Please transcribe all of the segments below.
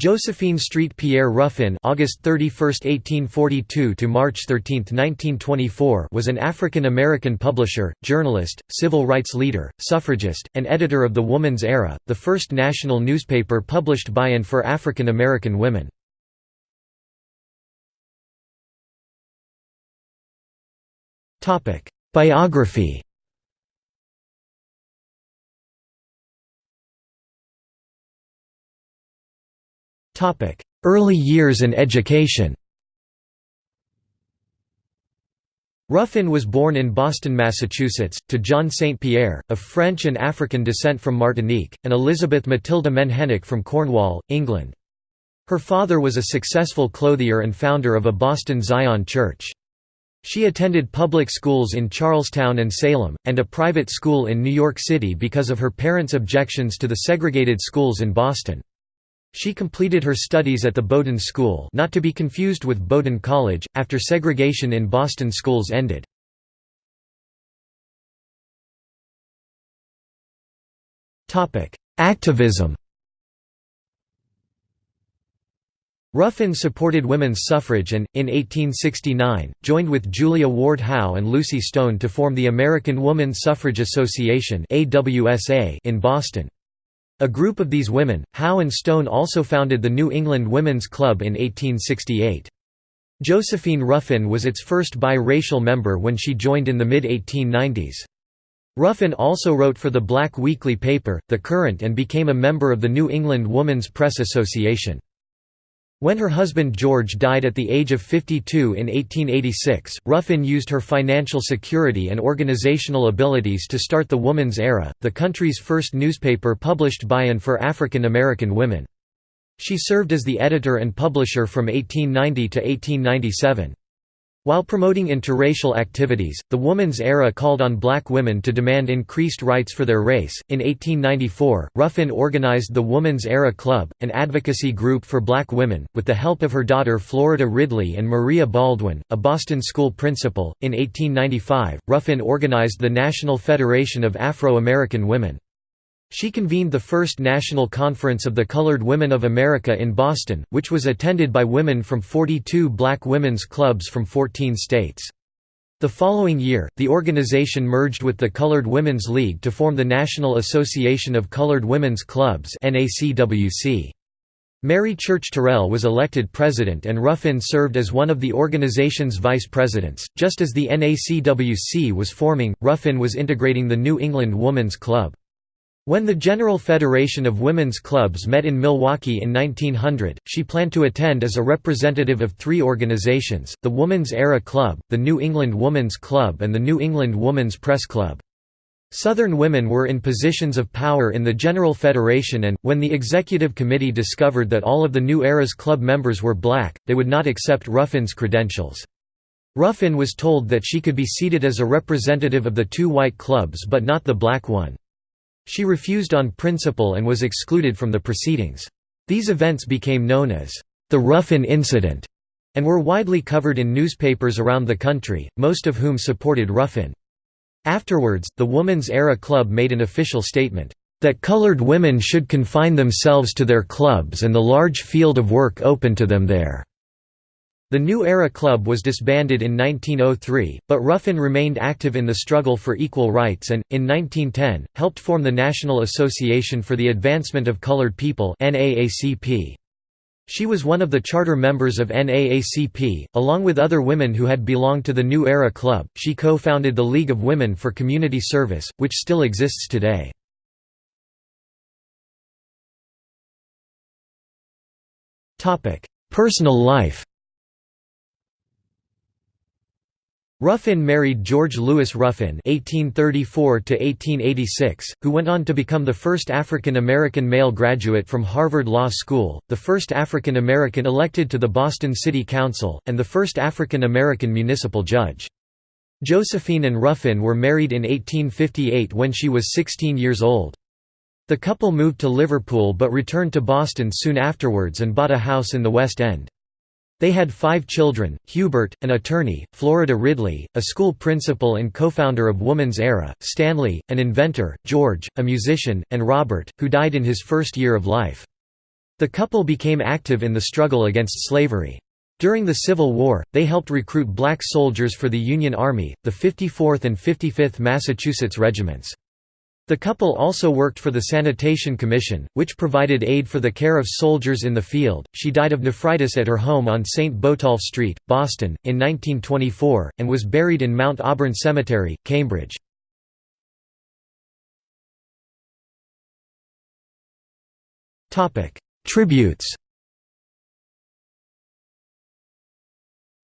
Josephine Street Pierre Ruffin August 31, 1842 to March 13, 1924 was an African-American publisher, journalist, civil rights leader, suffragist, and editor of The Woman's Era, the first national newspaper published by and for African-American women. Biography Early years and education Ruffin was born in Boston, Massachusetts, to John St. Pierre, of French and African descent from Martinique, and Elizabeth Matilda Menhennick from Cornwall, England. Her father was a successful clothier and founder of a Boston Zion church. She attended public schools in Charlestown and Salem, and a private school in New York City because of her parents' objections to the segregated schools in Boston. She completed her studies at the Bowdoin School not to be confused with Bowdoin College, after segregation in Boston schools ended. Activism Ruffin supported women's suffrage and, in 1869, joined with Julia Ward Howe and Lucy Stone to form the American Woman Suffrage Association in Boston. A group of these women, Howe and Stone also founded the New England Women's Club in 1868. Josephine Ruffin was its first biracial member when she joined in the mid-1890s. Ruffin also wrote for the black weekly paper, The Current and became a member of the New England Woman's Press Association. When her husband George died at the age of 52 in 1886, Ruffin used her financial security and organizational abilities to start the Woman's Era, the country's first newspaper published by and for African American women. She served as the editor and publisher from 1890 to 1897. While promoting interracial activities, the Woman's Era called on black women to demand increased rights for their race. In 1894, Ruffin organized the Woman's Era Club, an advocacy group for black women, with the help of her daughter Florida Ridley and Maria Baldwin, a Boston school principal. In 1895, Ruffin organized the National Federation of Afro American Women. She convened the first National Conference of the Colored Women of America in Boston, which was attended by women from 42 black women's clubs from 14 states. The following year, the organization merged with the Colored Women's League to form the National Association of Colored Women's Clubs Mary Church Terrell was elected president and Ruffin served as one of the organization's vice presidents. Just as the NACWC was forming, Ruffin was integrating the New England Woman's Club. When the General Federation of Women's Clubs met in Milwaukee in 1900, she planned to attend as a representative of three organizations, the Woman's Era Club, the New England Woman's Club and the New England Woman's Press Club. Southern women were in positions of power in the General Federation and, when the Executive Committee discovered that all of the New Era's club members were black, they would not accept Ruffin's credentials. Ruffin was told that she could be seated as a representative of the two white clubs but not the black one. She refused on principle and was excluded from the proceedings. These events became known as the Ruffin Incident and were widely covered in newspapers around the country, most of whom supported Ruffin. Afterwards, the Woman's Era Club made an official statement, "...that colored women should confine themselves to their clubs and the large field of work open to them there." The New Era Club was disbanded in 1903, but Ruffin remained active in the struggle for equal rights and, in 1910, helped form the National Association for the Advancement of Colored People She was one of the charter members of NAACP, along with other women who had belonged to the New Era Club. She co-founded the League of Women for Community Service, which still exists today. Personal life Ruffin married George Lewis Ruffin (1834–1886), who went on to become the first African American male graduate from Harvard Law School, the first African American elected to the Boston City Council, and the first African American municipal judge. Josephine and Ruffin were married in 1858 when she was 16 years old. The couple moved to Liverpool but returned to Boston soon afterwards and bought a house in the West End. They had five children, Hubert, an attorney, Florida Ridley, a school principal and co-founder of Woman's Era, Stanley, an inventor, George, a musician, and Robert, who died in his first year of life. The couple became active in the struggle against slavery. During the Civil War, they helped recruit black soldiers for the Union Army, the 54th and 55th Massachusetts Regiments. The couple also worked for the Sanitation Commission, which provided aid for the care of soldiers in the field. She died of nephritis at her home on St. Botolph Street, Boston, in 1924, and was buried in Mount Auburn Cemetery, Cambridge. Tributes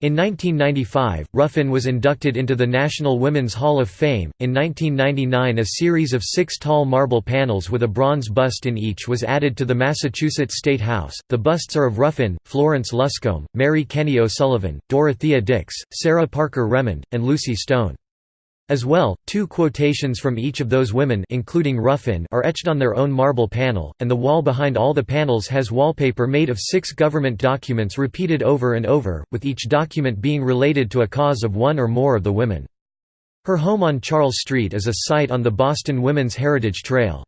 In 1995, Ruffin was inducted into the National Women's Hall of Fame. In 1999, a series of six tall marble panels with a bronze bust in each was added to the Massachusetts State House. The busts are of Ruffin, Florence Luscombe, Mary Kenney O'Sullivan, Dorothea Dix, Sarah Parker Remond, and Lucy Stone. As well, two quotations from each of those women including Ruffin are etched on their own marble panel, and the wall behind all the panels has wallpaper made of six government documents repeated over and over, with each document being related to a cause of one or more of the women. Her home on Charles Street is a site on the Boston Women's Heritage Trail.